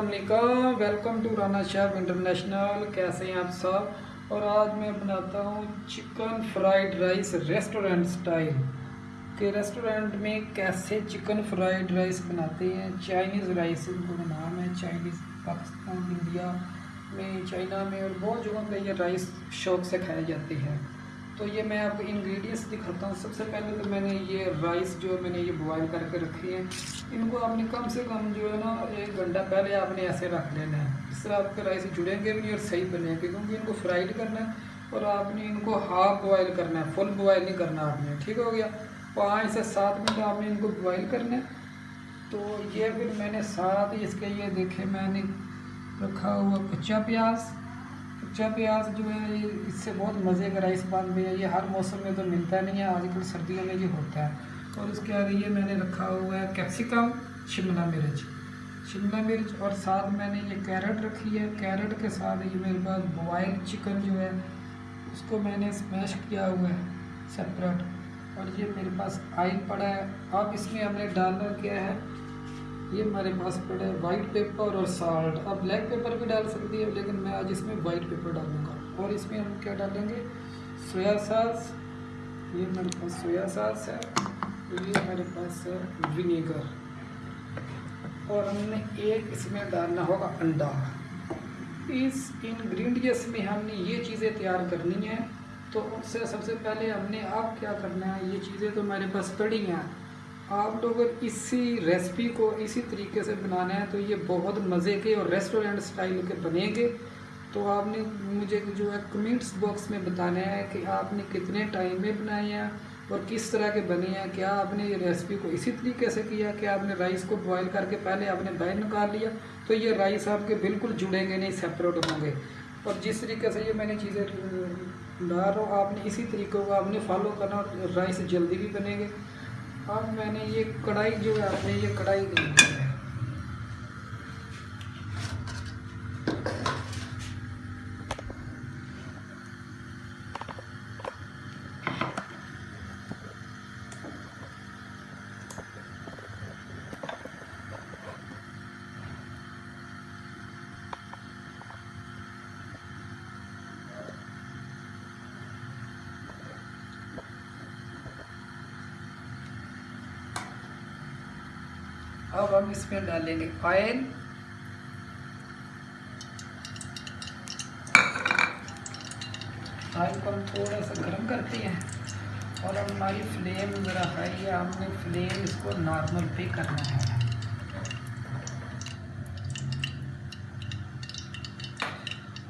السلام علیکم welcome to Rana chef international کیسے ہیں آپ سب؟ اور آج میں بناتا ہوں chicken fried rice restaurant style کہ ریسٹورنٹ میں کیسے چکن فرائیڈ رائس بناتے ہیں؟ چائنیز رائس ان کو نام ہے چائنیز پاکستان انڈیا میں چائنا میں، اور بہت جگہوں پہ یہ رائس شوق سے کھائے جاتے ہیں۔ تو یہ میں آپ کو انگریڈینٹس دکھاتا ہوں۔ سب سے پہلے تو میں نے یہ رائس جو میں نے یہ بوائل کر کے رکھی ہیں۔ ان کو آپ نے کم سے کم جو ہے نا ایک گھنٹہ پہلے آپ نے ایسے رکھ لینا ہے۔ اس طرح آپ کے رائس جڑیں گے بھی نہیں اور صحیح بنے گے، کیونکہ ان کو فرائڈ کرنا ہے اور آپ نے ان کو ہاف بوائل کرنا ہے فل بوائل نہیں کرنا آپ نے، ٹھیک ہو گیا؟ پانچ سے سات منٹ آپ نے ان کو بوائل کرنا ہے۔ تو یہ پھر میں نے ساتھ اس کے یہ دیکھے میں نے رکھا ہوا کچا پیاز۔ کچا پیاز جو ہے اس سے بہت مزے کا رائس بن گیا یہ ہر موسم میں تو ملتا نہیں ہے، آج کل سردیوں میں یہ ہوتا ہے۔ اور اس کے آگے یہ میں نے رکھا ہوا ہے کیپسیکم، شملہ مرچ۔ شملہ مرچ اور ساتھ میں نے یہ کیرٹ رکھی ہے۔ کیرٹ کے ساتھ یہ میرے پاس بوائل چکن جو ہے، اس کو میں نے اسمیش کیا ہوا ہے سپریٹ اور یہ میرے پاس آئل پڑا ہے۔ اب اس میں ہم نے ڈالنا کیا ہے یہ ہمارے پاس پڑا ہے وائٹ پیپر اور سالٹ اب بلیک پیپر بھی ڈال سکتی ہے، لیکن میں آج اس میں وائٹ پیپر ڈالوں گا۔ اور اس میں ہم کیا ڈالیں گے؟ سویا ساس یہ میرے پاس سویا ساس ہے یہ میرے پاس ہے ونیگر اور ہم نے ایک اس میں ڈالنا ہوگا انڈا۔ اس انگریڈینٹس میں ہم نے یہ چیزیں تیار کرنی ہیں۔ تو اس سے سب سے پہلے ہم نے اب کیا کرنا ہے؟ یہ چیزیں تو ہمارے پاس پڑی ہیں۔ آپ لوگ اسی ریسپی کو اسی طریقے سے بنانا ہے تو یہ بہت مزے کے اور ریسٹورنٹ سٹائل کے بنیں گے۔ تو آپ نے مجھے جو ہے کمنٹس باکس میں بتانا ہے کہ آپ نے کتنے ٹائم میں بنائے ہیں اور کس طرح کے بنے ہیں۔ کیا آپ نے یہ ریسپی کو اسی طریقے سے کیا؟ کہ آپ نے رائس کو بوائل کر کے پہلے آپ نے باہر نکال لیا؟ تو یہ رائس آپ کے بالکل جڑیں گے نہیں سیپریٹ ہوں گے۔ اور جس طریقے سے یہ میں نے چیزیں ڈال رہا ہوں، آپ نے اسی طریقے کو آپ نے فالو کرنا اور رائس جلدی بھی بنے گے۔ اب میں نے یہ کڑھائی جو ہے آپ نے یہ کڑھائی لی ہے۔ اب ہم اس میں ڈالیں گے آئل آئل کو ہم تھوڑا سا گرم کرتے ہیں اور ہماری فلیم ذرا ہائی ہے ہم نے فلیم اس کو نارمل پہ کرنا ہے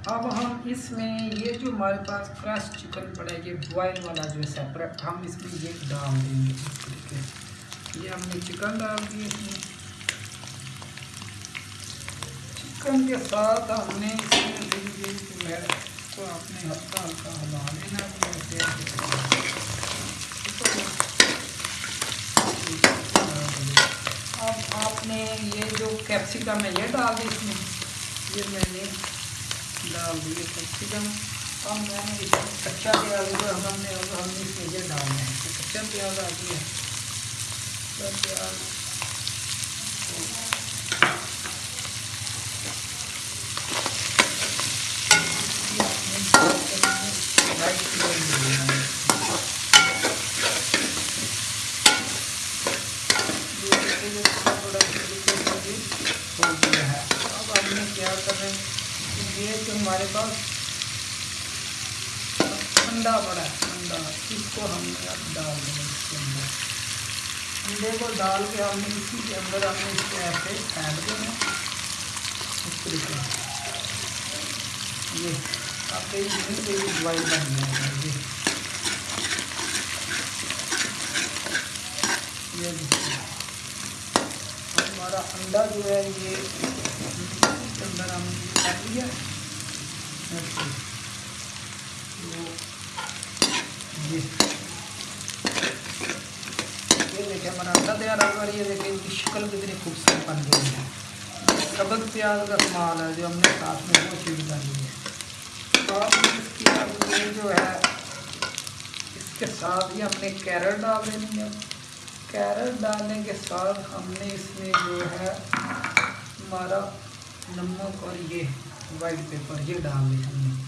اب ہم اس میں یہ جو ہمارے پاس کرش چکن پڑا ہے یہ بوائل والا جو ہے سیپریٹ ہم اس میں یہ ڈال دیں گے یہ ہم نے چکن ڈال دی اس میں چکن کے ساتھ ہم نے اس میں کو آپ نے ہلکا ہلکا ہلا لینا اب آپ نے یہ جو کیپسیکم ہے، یہ ڈال دی اس میں۔ یہ میں نے ڈال دی کیپسیکم اب میں نے اس میں کچا پیاز جو ہم نے ہم نے اس میں یہ ڈالنا ہے۔ کچا پیاز آ گیا کچا پیاز۔ کیا کر رہے ہیں۔ یہ جو ہمارے پاس انڈا پڑا ہے، انڈا۔ اس کو ہم نے اب ڈال دیں اس کے اندر۔ انڈے کو ڈال کے ہم نے اسی کے اندر ہم نے اس کو ایسے پھینک دینا اس طریقے سے۔ یہ آپ کے دوائی بن جائے گا یہ ہمارا انڈا جو ہے یہ اندر ہم کر لیا یہ دیکھیں ہمارا انڈا تیار ہوگا یہ دیکھیں ان کی شکل کتنی خوبصورت بن گئی ہے سبق پیاز کا سامان ہے جو ہم نے ساتھ میں وہ چیز ڈالی ہے اور اس کی جو ہے اس کے ساتھ ہی ہم نے کیرٹ ڈال دینی ہے کیرٹ ڈالنے کے ساتھ ہم نے اس میں جو ہے ہمارا نمک اور یہ وائٹ پیپر یہ ڈال دیں ہم نے۔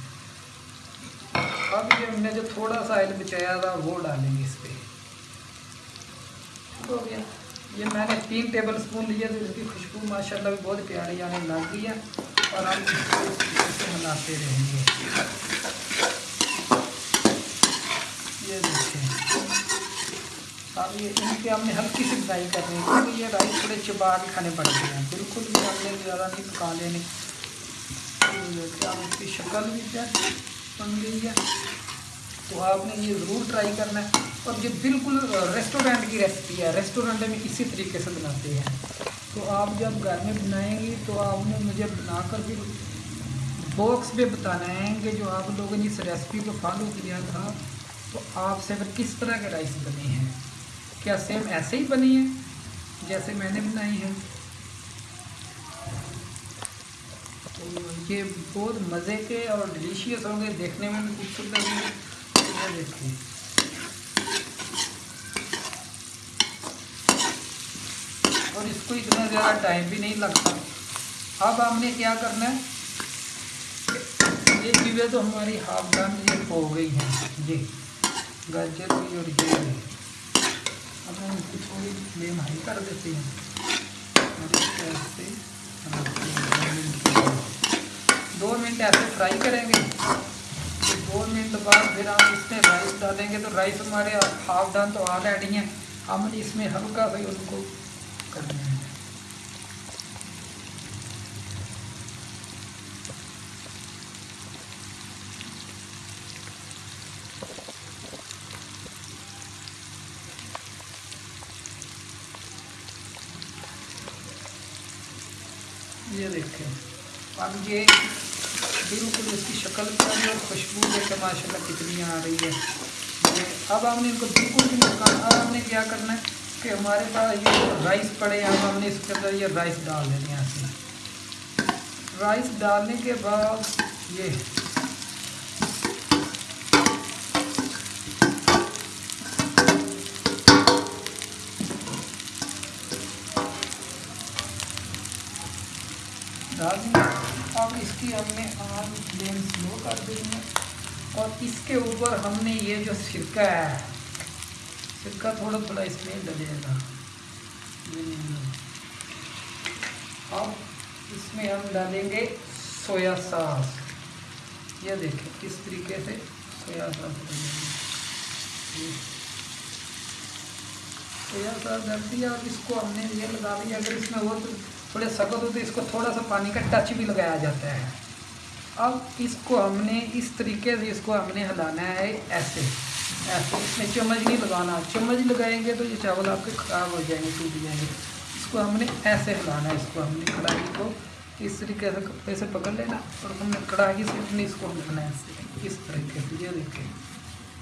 اب یہ ہم نے جو تھوڑا سا آئل بچایا تھا وہ ڈالیں گے اس پہ۔ ہو گیا۔ یہ میں نے تین ٹیبل اسپون لیا تو اس کی خوشبو ماشاءاللہ بھی بہت پیاری یعنی آنے لگ گئی ہے۔ اور ہم اس کو ملاتے رہیں گے۔ یہ دیکھیں۔ اب یہ ان کے ہم نے ہلکی سی فرائی کرنی ہے کیونکہ یہ رائس تھوڑے چبا کے کھانے پڑتے ہیں۔ بالکل بھی ہم نے زیادہ نہیں پکا لینے اس کی شکل بھی کیا بن گئی ہے؟ تو آپ نے یہ ضرور ٹرائی کرنا ہے۔ اور یہ بالکل ریسٹورینٹ کی ریسیپی ہے۔ ریسٹورینٹ میں اسی طریقے سے بناتے ہیں۔ تو آپ جب گھر میں بنائیں گی تو آپ نے مجھے بنا کر بھی باکس پہ بتانا ہے کہ جو آپ لوگوں نے اس ریسیپی کو فالو کیا تھا، تو آپ سے پھر کس طرح کے رائس بنے ہیں؟ کیا سیم ایسے ہی بنی ہے جیسے میں نے بنائی ہے یہ بہت مزے کے اور ڈلیشیس ہوں گے دیکھنے میں خوبصورت لگیں گے۔ دیکھتے ہیں۔ اور اس کو اتنا زیادہ ٹائم بھی نہیں لگتا۔ اب ہم نے کیا کرنا ہے؟ یہ چیزیں تو ہماری ہاف ڈن ہو گئی ہیں۔ جی گاجر بھی اور یہ۔ اب اس کی تھوڑی فلیم ہائی کر دیتے ہیں اور اس طرح سے دو منٹ ایسے فرائی کریں گے دو منٹ بعد پھر ہم اس میں رائس ڈالیں گے تو رائس ہمارے ہاف ڈن تو آ آلریڈی ہیں۔ ہم اس میں ہلکا بھائی ان کو کر دیں۔ گے یہ دیکھیں۔ اب یہ بالکل اس کی شکل پر اور خوشبو دیکھیں ماشاء اللہ کتنی آ رہی ہے۔ اب ہم نے ان کو بالکل بھی نکالنا اب ہم نے کیا کرنا ہے کہ ہمارے پاس یہ رائس پڑے اب ہم نے اس کے اندر یہ رائس ڈال دینے ہے۔ رائس ڈالنے کے بعد یہ ڈال دیا اب اس کی ہم نے آن فلیم سلو کر دی ہے اور اس کے اوپر ہم نے یہ جو سرکہ ہے سرکہ تھوڑا تھوڑا اس میں ڈلے گا۔ اب اس میں ہم ڈالیں گے سویا ساس۔ یہ دیکھیں کس طریقے سے سویا ساس ڈالیں گے سویا ساس ڈال دیا۔ اور اس کو ہم نے یہ لگا دیا۔ اگر اس میں ہو تو تھوڑے سخت ہوتے اس کو تھوڑا سا پانی کا ٹچ بھی لگایا جاتا ہے۔ اب اس کو ہم نے اس طریقے سے اس کو ہم نے ہلانا ہے ایسے۔ ایسے اس میں چمچ نہیں لگانا۔ چمچ لگائیں گے تو یہ چاول آپ کے خراب ہو جائیں گے ٹوٹ جائیں گے۔ اس کو ہم نے ایسے ہلانا ہے، اس کو ہم نے کڑھائی کو اس طریقے سے کپڑے سے پکڑ لینا اور ہم نے کڑھائی سے اپنے اس کو ہلانا ہے۔ ایسے اس طریقے سے، یہ دیکھیں۔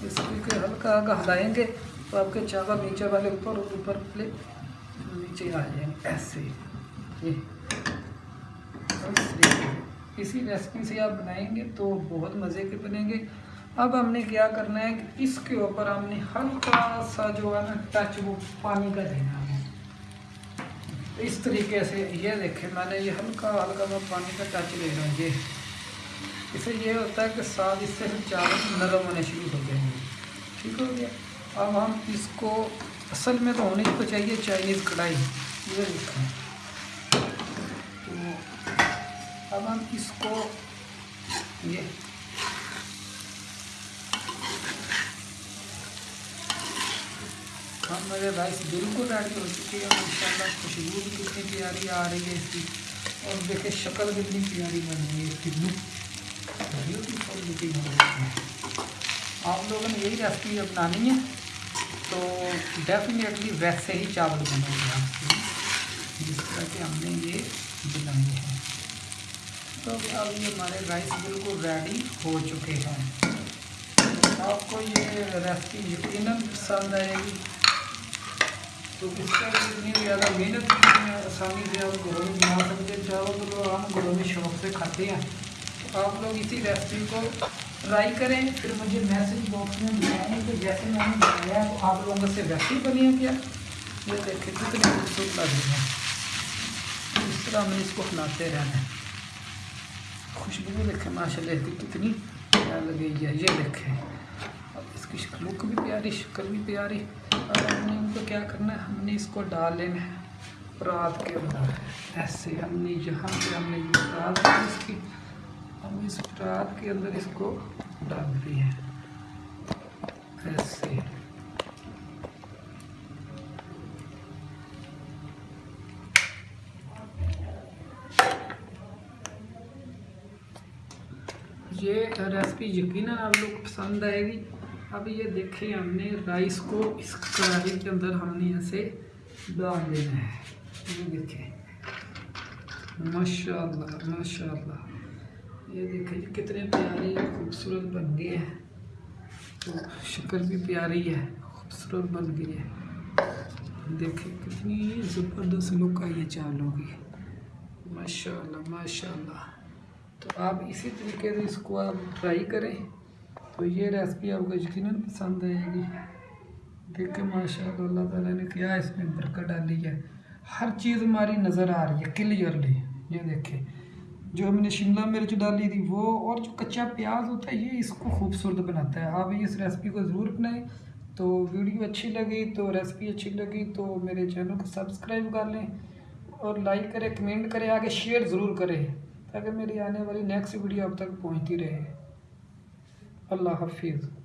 اس طریقے ہلکا ہلکا ہلائیں گے تو آپ کے چاول نیچے والے اوپر اور اوپر پلے نیچے آ جائیں۔ گے ایسے۔ جی۔ اسی ریسپی سے آپ بنائیں گے تو بہت مزے کے بنیں گے۔ اب ہم نے کیا کرنا ہے کہ اس کے اوپر ہم نے ہلکا سا جو ہے نا ٹچ وہ پانی کا دینا ہے۔ اس طریقے سے یہ دیکھیں، میں نے یہ ہلکا ہلکا میں پانی کا ٹچ لے رہا ہوں یہ اس سے یہ ہوتا ہے کہ سال اس سے چاول نرم ہونے شروع ہو جائیں گے۔ ٹھیک ہو گیا۔ اب ہم اس کو اصل میں تو ہونی کو چاہیے چائنیز کڑھائی۔ یہ دیکھیں۔ اس کو یہ ہم میرے رائس بالکل ریڈی ہو چکی ہے اور ان شاء اللہ خوشبو بھی کتنی پیاری آ رہی ہے اس کی اور دیکھیں شکل بھی کتنی پیاری بن رہی ہے اس کی لک بیوٹیفل لکنگ ہو رہی ہے آپ لوگوں نے یہی ریسیپی اپنانی ہے تو ڈیفینیٹلی ویسے ہی چاول بنائے گا جس طرح کہ ہم نے یہ بنائی ہے تو اب یہ ہمارے رائس بالکل ریڈی ہو چکے ہیں۔ آپ کو یہ ریسپی یقیناً پسند آئے گی۔ تو اس کا اتنی زیادہ محنت آسانی سے آپ گھروں میں بنا سکتے ہیں۔ چاہو تو لوگ ہم گھروں میں شوق سے کھاتے ہیں۔ تو آپ لوگ اسی ریسپی کو ٹرائی کریں۔ پھر مجھے میسج باکس میں بتائیں کہ جیسے میں نے بنایا تو آپ لوگوں سے ویسے ہی بنی ہے کیا؟ یہ دیکھیں، کتنی خوبصورت لگ رہی ہے۔ اس طرح ہمیں اس کو کھلاتے رہنا ہے خوشبو دیکھیں ماشاء اللہ کی کتنی پیار لگے گی یہ دیکھیں اب اس کی شکل لک بھی پیاری، شکل بھی پیاری۔ اور ہم نے ان کو کیا کرنا ہے؟ ہم نے اس کو ڈال لینا ہے رات کے اندر ایسے ہم نے یہاں پہ ہم نے رات اس کی، ہم اس رات کے اندر اس کو ڈال دی ہے ایسے۔ یہ ریسپی یقیناً آپ لوگ پسند آئے گی اب یہ دیکھیں ہم نے رائس کو اس کڑاہی کے اندر ہم نے ایسے ڈال دینا ہے یہ دیکھیں ماشاء اللہ ماشاء اللہ یہ دیکھیں کتنے پیارے خوبصورت بن گئے ہیں تو شکل بھی پیاری ہے خوبصورت بن گئی ہے دیکھیں کتنی زبردست لک آئی ہے چالوں کی ماشاء اللہ ماشاء اللہ تو آپ اسی طریقے سے اس کو آپ ٹرائی کریں۔ تو یہ ریسپی آپ کو یقیناً پسند آئے گی۔ دیکھیں ماشاء اللہ اللہ تعالیٰ نے کیا اس میں برکت ڈالی ہے۔ ہر چیز ہماری نظر آ رہی ہے کلیئرلی یہ دیکھیں، جو ہم نے شملہ مرچ ڈالی تھی، وہ اور جو کچا پیاز ہوتا ہے، یہ اس کو خوبصورت بناتا ہے۔ آپ اس ریسپی کو ضرور بنائیں تو ویڈیو اچھی لگی، تو ریسپی اچھی لگی، تو میرے چینل کو سبسکرائب کر لیں۔ اور لائک کریں کمنٹ کریں، آگے شیئر ضرور کریں۔ تاکہ میری آنے والی نیکسٹ ویڈیو اب تک پہنچتی رہے۔ اللہ حافظ۔